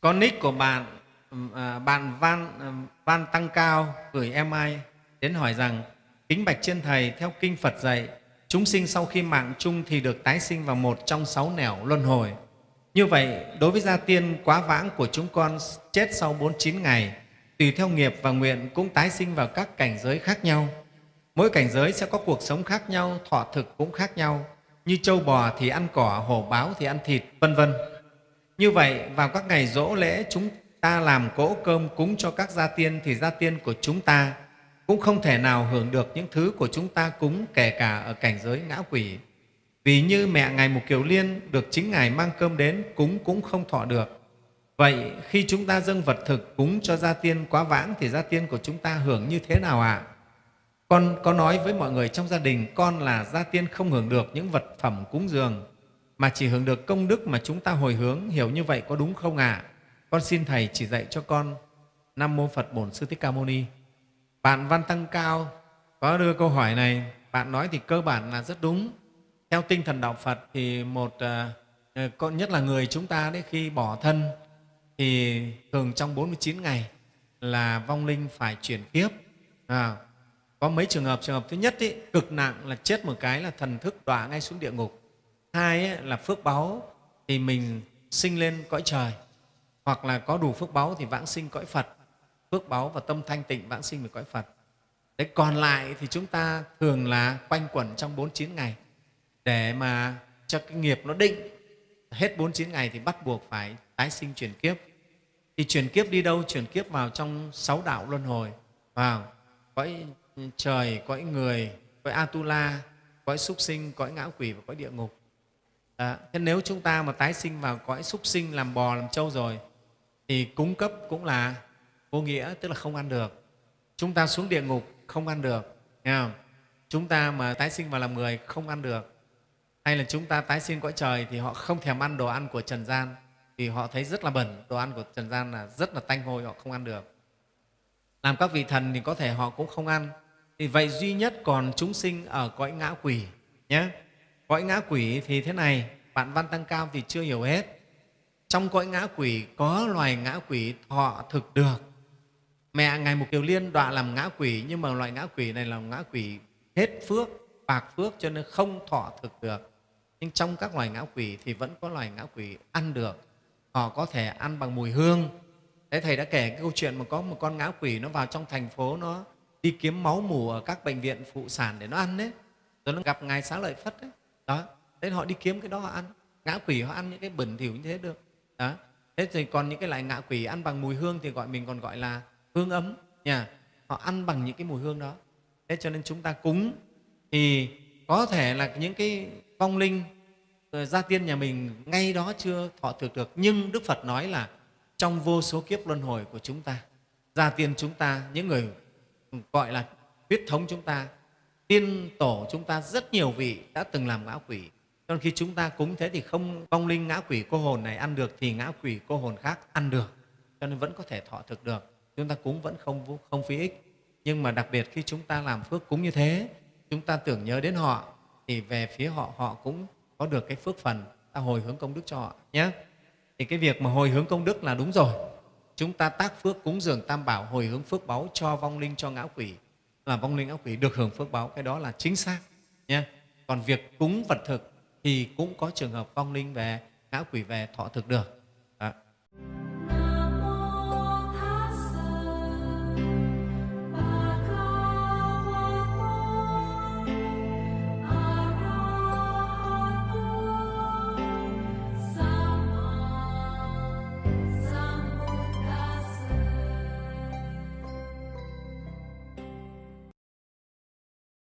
Con nick của bạn à, bạn Van Van Tăng Cao gửi em ai đến hỏi rằng kính bạch trên thầy theo kinh Phật dạy chúng sinh sau khi mạng chung thì được tái sinh vào một trong sáu nẻo luân hồi. Như vậy, đối với gia tiên quá vãng của chúng con chết sau 49 ngày, tùy theo nghiệp và nguyện cũng tái sinh vào các cảnh giới khác nhau. Mỗi cảnh giới sẽ có cuộc sống khác nhau, thọ thực cũng khác nhau. Như trâu bò thì ăn cỏ, hổ báo thì ăn thịt, vân vân. Như vậy, vào các ngày dỗ lễ chúng ta làm cỗ cơm cúng cho các gia tiên thì gia tiên của chúng ta cũng không thể nào hưởng được những thứ của chúng ta cúng kể cả ở cảnh giới ngã quỷ. Vì như mẹ Ngài Mục Kiều Liên được chính Ngài mang cơm đến cúng cũng không thọ được. Vậy khi chúng ta dâng vật thực cúng cho gia tiên quá vãng thì gia tiên của chúng ta hưởng như thế nào ạ? À? Con có nói với mọi người trong gia đình con là gia tiên không hưởng được những vật phẩm cúng dường mà chỉ hưởng được công đức mà chúng ta hồi hướng. Hiểu như vậy có đúng không ạ? À? Con xin Thầy chỉ dạy cho con Nam Mô Phật Bổn Sư Thích Ca Mâu Ni. Bạn Văn Tăng Cao có đưa câu hỏi này, bạn nói thì cơ bản là rất đúng. Theo tinh thần Đạo Phật thì một à, ờ, nhất là người chúng ta đấy khi bỏ thân thì thường trong 49 ngày là vong linh phải chuyển kiếp. À, có mấy trường hợp, trường hợp thứ nhất ý, cực nặng là chết một cái là thần thức đọa ngay xuống địa ngục. Hai ấy, là phước báu thì mình sinh lên cõi trời hoặc là có đủ phước báu thì vãng sinh cõi Phật phước báu và tâm thanh tịnh vãng sinh về cõi Phật. Đấy, còn lại thì chúng ta thường là quanh quẩn trong 49 ngày để mà cho cái nghiệp nó định. Hết 49 ngày thì bắt buộc phải tái sinh chuyển kiếp. Thì chuyển kiếp đi đâu? Chuyển kiếp vào trong sáu đạo luân hồi, vào cõi trời, cõi người, cõi Atula, cõi súc sinh, cõi ngã quỷ và cõi địa ngục. À, Thế nếu chúng ta mà tái sinh vào cõi súc sinh làm bò, làm trâu rồi thì cung cấp cũng là vô nghĩa tức là không ăn được. Chúng ta xuống địa ngục không ăn được nghe không? chúng ta mà tái sinh vào làm người không ăn được. Hay là chúng ta tái sinh cõi trời thì họ không thèm ăn đồ ăn của trần gian vì họ thấy rất là bẩn đồ ăn của trần gian là rất là tanh hôi họ không ăn được. Làm các vị thần thì có thể họ cũng không ăn. Thì vậy duy nhất còn chúng sinh ở cõi ngã quỷ nhé cõi ngã quỷ thì thế này, bạn văn tăng cao thì chưa hiểu hết. Trong cõi ngã quỷ có loài ngã quỷ thọ thực được. Mẹ ngài mục kiều liên đọa làm ngã quỷ, nhưng mà loại ngã quỷ này là ngã quỷ hết phước, bạc phước, cho nên không thọ thực được. Nhưng trong các loài ngã quỷ thì vẫn có loài ngã quỷ ăn được. Họ có thể ăn bằng mùi hương. Thế Thầy đã kể cái câu chuyện mà có một con ngã quỷ nó vào trong thành phố, nó đi kiếm máu mù ở các bệnh viện phụ sản để nó ăn đấy. Rồi nó gặp Ngài Xá Lợi Phất đấy đó, thế họ đi kiếm cái đó họ ăn. Ngã quỷ họ ăn những cái bẩn thỉu như thế được. Đó, thế thì còn những cái loại ngạ quỷ ăn bằng mùi hương thì gọi mình còn gọi là hương ấm nhà. họ ăn bằng những cái mùi hương đó. Thế cho nên chúng ta cúng thì có thể là những cái vong linh gia tiên nhà mình ngay đó chưa thọ thực được. Nhưng đức phật nói là trong vô số kiếp luân hồi của chúng ta, gia tiên chúng ta, những người gọi là huyết thống chúng ta tiên tổ chúng ta rất nhiều vị đã từng làm ngã quỷ. Còn khi chúng ta cúng thế thì không vong linh ngã quỷ cô hồn này ăn được thì ngã quỷ cô hồn khác ăn được. Cho nên vẫn có thể thọ thực được. Chúng ta cúng vẫn không không phí ích. Nhưng mà đặc biệt khi chúng ta làm phước cúng như thế, chúng ta tưởng nhớ đến họ, thì về phía họ họ cũng có được cái phước phần. Ta hồi hướng công đức cho họ nhé. Thì cái việc mà hồi hướng công đức là đúng rồi. Chúng ta tác phước cúng dường tam bảo, hồi hướng phước báu cho vong linh, cho ngã quỷ là vong linh ác quỷ được hưởng phước báo, cái đó là chính xác nhé còn việc cúng vật thực thì cũng có trường hợp vong linh về ngã quỷ về thọ thực được.